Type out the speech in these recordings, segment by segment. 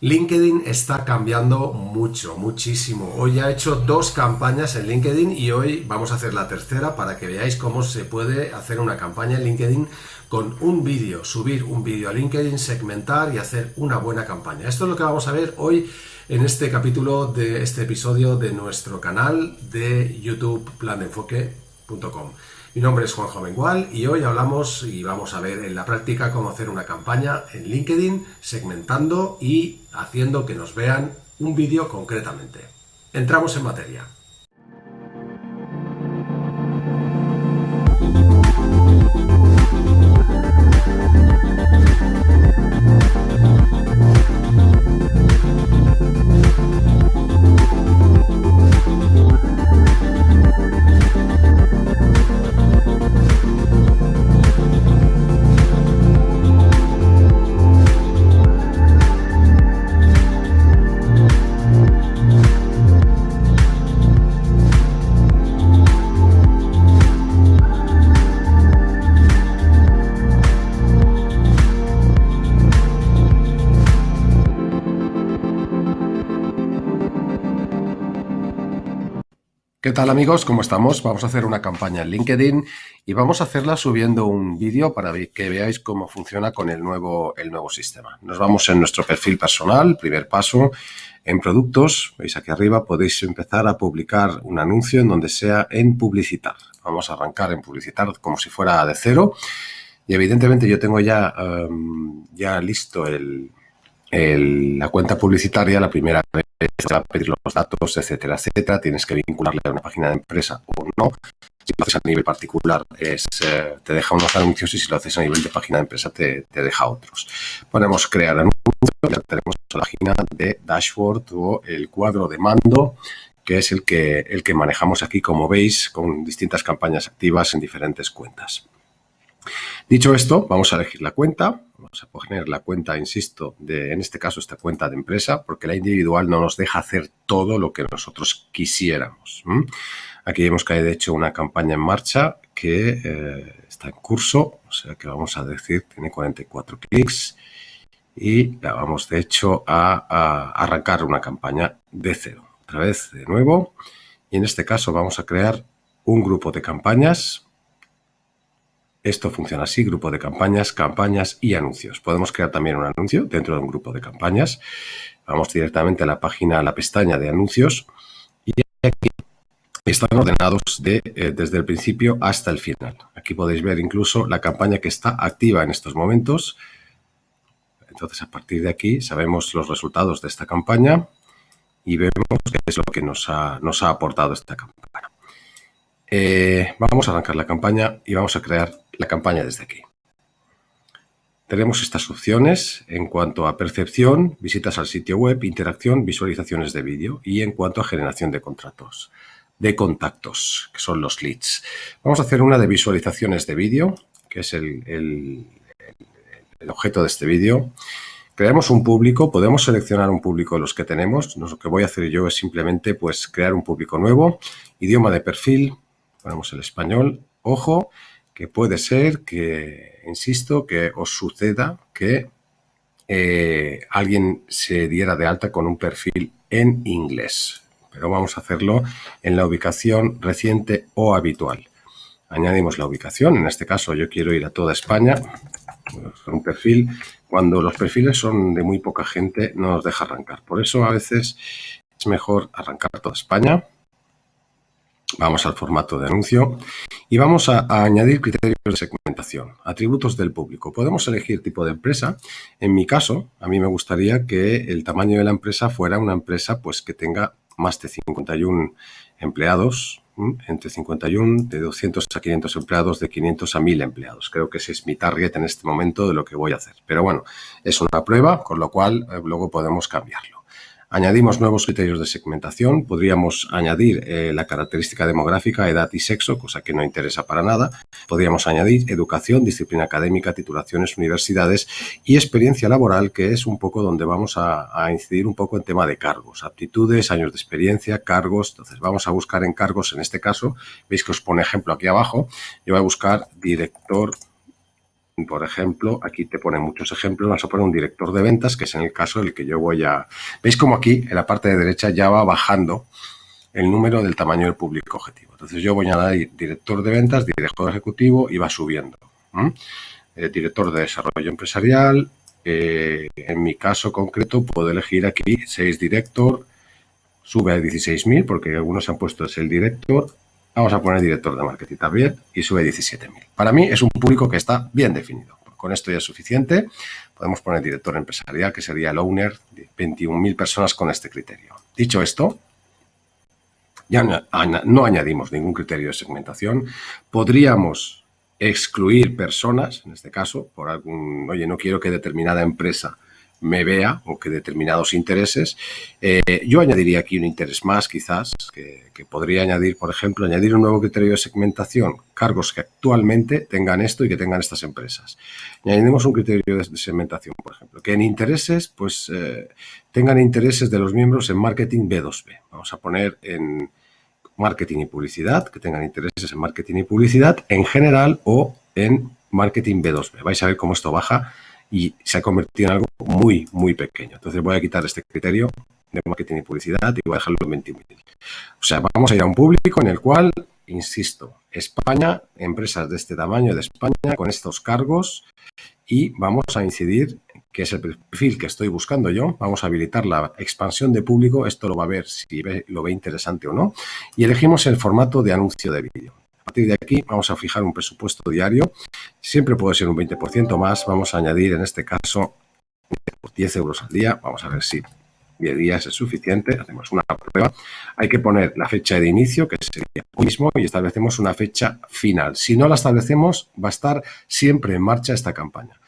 LinkedIn está cambiando mucho, muchísimo. Hoy ya he hecho dos campañas en LinkedIn y hoy vamos a hacer la tercera para que veáis cómo se puede hacer una campaña en LinkedIn con un vídeo, subir un vídeo a LinkedIn, segmentar y hacer una buena campaña. Esto es lo que vamos a ver hoy en este capítulo de este episodio de nuestro canal de YouTube planenfoque.com. Mi nombre es Juanjo Mengual y hoy hablamos y vamos a ver en la práctica cómo hacer una campaña en LinkedIn segmentando y haciendo que nos vean un vídeo concretamente. Entramos en materia. ¿Qué tal amigos? ¿Cómo estamos? Vamos a hacer una campaña en LinkedIn y vamos a hacerla subiendo un vídeo para que veáis cómo funciona con el nuevo, el nuevo sistema. Nos vamos en nuestro perfil personal, primer paso, en productos, veis aquí arriba, podéis empezar a publicar un anuncio en donde sea en publicitar. Vamos a arrancar en publicitar como si fuera de cero y evidentemente yo tengo ya, em, ya listo el, la cuenta publicitaria, la primera vez te va a pedir los datos, etcétera, etcétera. Tienes que vincularle a una página de empresa o no. Si lo haces a nivel particular, eh, te deja unos anuncios y si lo haces a nivel de página de empresa, te, te deja otros. Ponemos crear anuncios, ya tenemos la página de dashboard o el cuadro de mando, que es el que, el que manejamos aquí, como veis, con distintas campañas activas en diferentes cuentas. Dicho esto, vamos a elegir la cuenta. Vamos a poner la cuenta, insisto, de, en este caso esta cuenta de empresa, porque la individual no nos deja hacer todo lo que nosotros quisiéramos. Aquí vemos que hay de hecho una campaña en marcha que eh, está en curso, o sea que vamos a decir, tiene 44 clics y la vamos de hecho a, a arrancar una campaña de cero. Otra vez de nuevo y en este caso vamos a crear un grupo de campañas esto funciona así, grupo de campañas, campañas y anuncios. Podemos crear también un anuncio dentro de un grupo de campañas. Vamos directamente a la página, a la pestaña de anuncios y aquí están ordenados de, eh, desde el principio hasta el final. Aquí podéis ver incluso la campaña que está activa en estos momentos. Entonces, a partir de aquí sabemos los resultados de esta campaña y vemos qué es lo que nos ha, nos ha aportado esta campaña. Eh, vamos a arrancar la campaña y vamos a crear la campaña desde aquí. Tenemos estas opciones en cuanto a percepción, visitas al sitio web, interacción, visualizaciones de vídeo y en cuanto a generación de contratos, de contactos, que son los leads. Vamos a hacer una de visualizaciones de vídeo, que es el, el, objeto de este vídeo. Creamos un público, podemos seleccionar un público de los que tenemos. Lo que voy a hacer yo es simplemente pues, crear un público nuevo, idioma de perfil, ponemos el español, ojo, que puede ser que, insisto, que os suceda que eh, alguien se diera de alta con un perfil en inglés. Pero vamos a hacerlo en la ubicación reciente o habitual. Añadimos la ubicación, en este caso yo quiero ir a toda España. Un perfil, cuando los perfiles son de muy poca gente, no nos deja arrancar. Por eso a veces es mejor arrancar toda España. Vamos al formato de anuncio y vamos a, añadir criterios de segmentación, atributos del público. Podemos elegir tipo de empresa. En mi caso, a mí me gustaría que el tamaño de la empresa fuera una empresa pues, que tenga más de 51 empleados, entre 51, de 200 a 500 empleados, de 500 a 1000 empleados. Creo que ese es mi target en este momento de lo que voy a hacer. Pero bueno, es una prueba, con lo cual eh, luego podemos cambiarlo. Añadimos nuevos criterios de segmentación. Podríamos añadir eh, la característica demográfica, edad y sexo, cosa que no interesa para nada. Podríamos añadir educación, disciplina académica, titulaciones, universidades y experiencia laboral, que es un poco donde vamos a, a incidir un poco en tema de cargos, aptitudes, años de experiencia, cargos. Entonces, vamos a buscar en cargos, en este caso, veis que os pone ejemplo aquí abajo. Yo voy a buscar director por ejemplo, aquí te pone muchos ejemplos, vamos a poner un director de ventas, que es en el caso el que yo voy a... ¿Veis como aquí, en la parte de derecha, ya va bajando el número del tamaño del público objetivo? Entonces yo voy a dar director de ventas, director ejecutivo y va subiendo. Eh, director de desarrollo empresarial, eh, en mi caso concreto puedo elegir aquí 6 director, sube a 16.000 porque algunos han puesto es el director, vamos a poner director de marketing también y sube a 17.000. Para mí es un público que está bien definido. Con esto ya es suficiente. Podemos poner director empresarial, que sería el owner, 21.000 personas con este criterio. Dicho esto, ya no añadimos ningún criterio de segmentación. Podríamos excluir personas, en este caso, por algún, oye, no quiero que determinada empresa me vea o que determinados intereses. Eh, yo añadiría aquí un interés más, quizás, que, podría añadir, por ejemplo, añadir un nuevo criterio de segmentación, cargos que actualmente tengan esto y que tengan estas empresas. Añadimos un criterio de, segmentación, por ejemplo, que en intereses, pues, eh, tengan intereses de los miembros en marketing B2B. Vamos a poner en marketing y publicidad, que tengan intereses en marketing y publicidad en general o en marketing B2B. Vais a ver cómo esto baja y se ha convertido en algo muy, muy pequeño. Entonces voy a quitar este criterio de marketing y publicidad y voy a dejarlo en 20.000. O sea, vamos a ir a un público en el cual, insisto, España, empresas de este tamaño de España, con estos cargos y vamos a incidir que es el perfil que estoy buscando yo. Vamos a habilitar la expansión de público. Esto lo va a ver si lo ve interesante o no. Y elegimos el formato de anuncio de vídeo. Partir de aquí vamos a fijar un presupuesto diario. Siempre puede ser un 20% más. Vamos a añadir en este caso 10 euros al día. Vamos a ver si 10 días es suficiente. Hacemos una prueba. Hay que poner la fecha de inicio, que sería hoy mismo, y establecemos una fecha final. Si no la establecemos, va a estar siempre en marcha esta campaña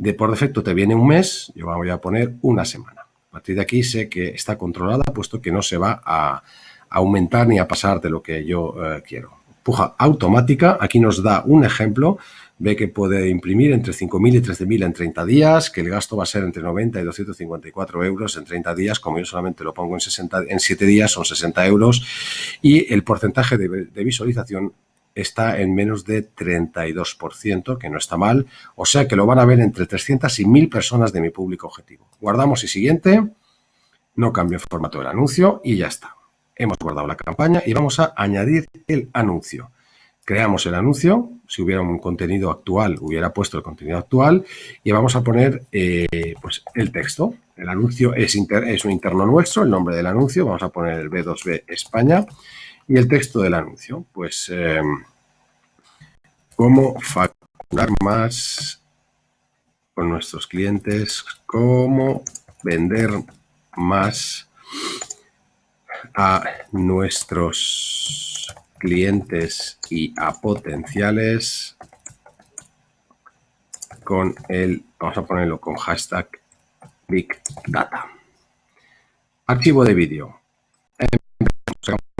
de por defecto te viene un mes, yo voy a poner una semana. A partir de aquí sé que está controlada, puesto que no se va a, aumentar ni a pasar de lo que yo eh, quiero. Puja automática, aquí nos da un ejemplo, ve que puede imprimir entre 5.000 y 13.000 en 30 días, que el gasto va a ser entre 90 y 254 euros en 30 días, como yo solamente lo pongo en, 60, en 7 días, son 60 euros, y el porcentaje de, de visualización está en menos de 32%, que no está mal. O sea que lo van a ver entre 300 y 1000 personas de mi público objetivo. Guardamos y siguiente. No cambio el formato del anuncio y ya está. Hemos guardado la campaña y vamos a añadir el anuncio. Creamos el anuncio. Si hubiera un contenido actual, hubiera puesto el contenido actual. Y vamos a poner eh, pues el texto. El anuncio es, un interno nuestro, el nombre del anuncio. Vamos a poner el B2B España. Y el texto del anuncio, pues eh, cómo facturar más con nuestros clientes, cómo vender más a nuestros clientes y a potenciales con el, vamos a ponerlo con hashtag Big Data. Archivo de vídeo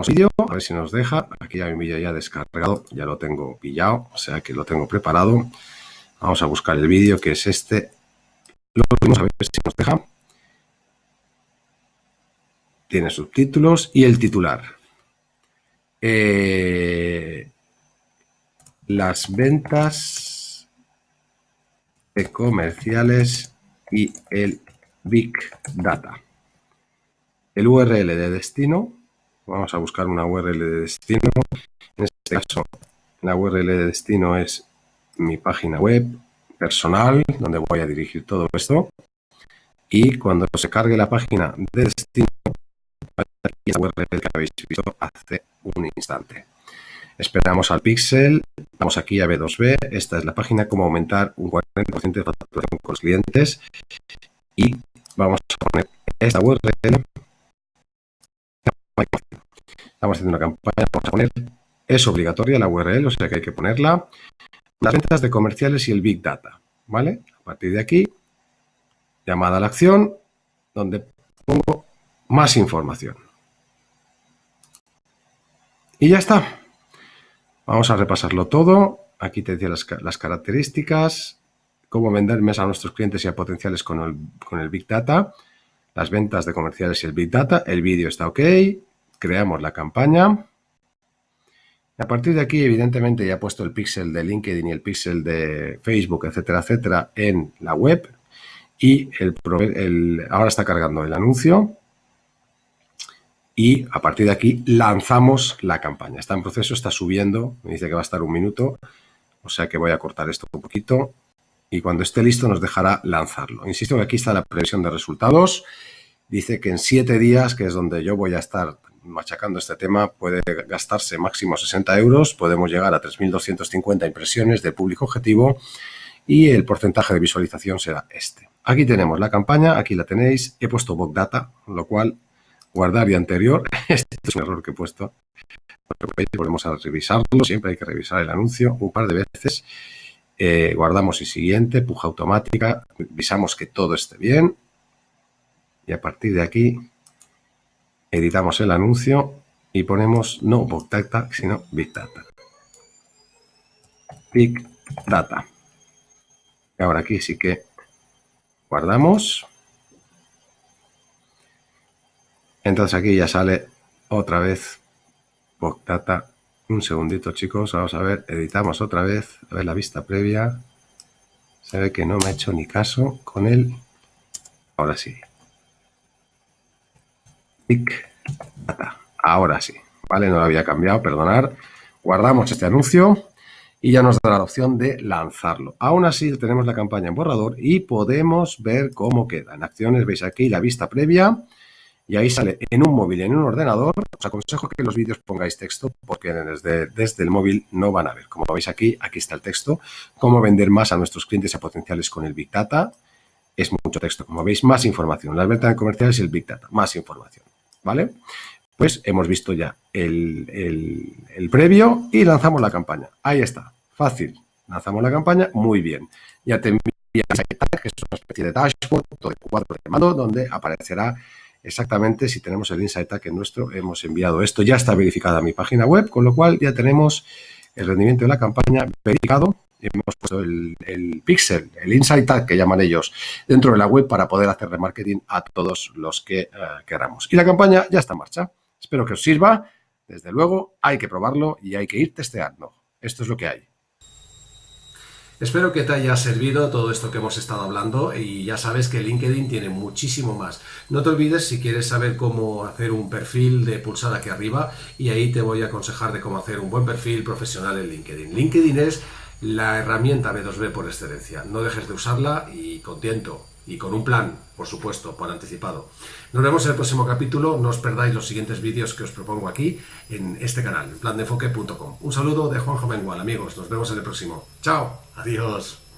vídeo, a ver si nos deja. Aquí ya mi vídeo ya descargado, ya lo tengo pillado, o sea que lo tengo preparado. Vamos a buscar el vídeo que es este. Lo vamos a ver si nos deja. Tiene subtítulos y el titular. Eh, las ventas comerciales y el Big Data. El URL de destino Vamos a buscar una URL de destino. En este caso, la URL de destino es mi página web personal, donde voy a dirigir todo esto. Y cuando se cargue la página de destino, la URL que habéis visto hace un instante. Esperamos al pixel, vamos aquí a B2B, esta es la página cómo aumentar un 40% de facturación con los clientes y vamos a poner esta URL Estamos haciendo una campaña, vamos a poner, es obligatoria la URL, o sea que hay que ponerla. Las ventas de comerciales y el Big Data, ¿vale? A partir de aquí, llamada a la acción, donde pongo más información. Y ya está. Vamos a repasarlo todo. Aquí te decía las, características, cómo vender mes a nuestros clientes y a potenciales con el, con el Big Data, las ventas de comerciales y el Big Data, el vídeo está ok, creamos la campaña. A partir de aquí, evidentemente, ya he puesto el pixel de LinkedIn y el pixel de Facebook, etcétera, etcétera, en la web. Y el, ahora está cargando el anuncio. Y a partir de aquí lanzamos la campaña. Está en proceso, está subiendo. Me dice que va a estar un minuto. O sea que voy a cortar esto un poquito. Y cuando esté listo nos dejará lanzarlo. Insisto que aquí está la previsión de resultados. Dice que en siete días, que es donde yo voy a estar machacando este tema, puede gastarse máximo 60 euros, podemos llegar a 3.250 impresiones de público objetivo y el porcentaje de visualización será este. Aquí tenemos la campaña, aquí la tenéis, he puesto Book Data, lo cual guardar y anterior, este es un error que he puesto, volvemos a revisarlo, siempre hay que revisar el anuncio un par de veces, eh, guardamos y siguiente, puja automática, revisamos que todo esté bien y a partir de aquí editamos el anuncio y ponemos no Big sino Big Data. Big Data. Y ahora aquí sí que guardamos. Entonces aquí ya sale otra vez Big Data. Un segundito chicos, vamos a ver, editamos otra vez, a ver la vista previa. Se ve que no me ha hecho ni caso con él. Ahora sí. Ahora sí, ¿vale? No lo había cambiado, perdonar. Guardamos este anuncio y ya nos dará la opción de lanzarlo. Aún así tenemos la campaña en borrador y podemos ver cómo queda. En acciones veis aquí la vista previa y ahí sale en un móvil y en un ordenador. Os aconsejo que los vídeos pongáis texto porque desde, desde el móvil no van a ver. Como veis aquí, aquí está el texto. Cómo vender más a nuestros clientes y a potenciales con el Big Data. Es mucho texto. Como veis, más información. La venta comercial es el Big Data. Más información. ¿vale? Pues hemos visto ya el, previo y lanzamos la campaña. Ahí está, fácil. Lanzamos la campaña, muy bien. Ya te envía que es una especie de dashboard de cuadro de mando, donde aparecerá exactamente si tenemos el Insight Tag nuestro, hemos enviado esto. Ya está verificada mi página web, con lo cual ya tenemos el rendimiento de la campaña verificado hemos puesto el, pixel, el insight tag que llaman ellos, dentro de la web para poder hacer remarketing a todos los que eh, queramos. Y la campaña ya está en marcha. Espero que os sirva. Desde luego, hay que probarlo y hay que ir testeando. Esto es lo que hay. Espero que te haya servido todo esto que hemos estado hablando y ya sabes que LinkedIn tiene muchísimo más. No te olvides si quieres saber cómo hacer un perfil de pulsar aquí arriba y ahí te voy a aconsejar de cómo hacer un buen perfil profesional en LinkedIn. LinkedIn es la herramienta B2B por excelencia. No dejes de usarla y contento y con un plan, por supuesto, por anticipado. Nos vemos en el próximo capítulo. No os perdáis los siguientes vídeos que os propongo aquí en este canal, plandeenfoque.com. Un saludo de Juan Mengual, amigos. Nos vemos en el próximo. ¡Chao! ¡Adiós!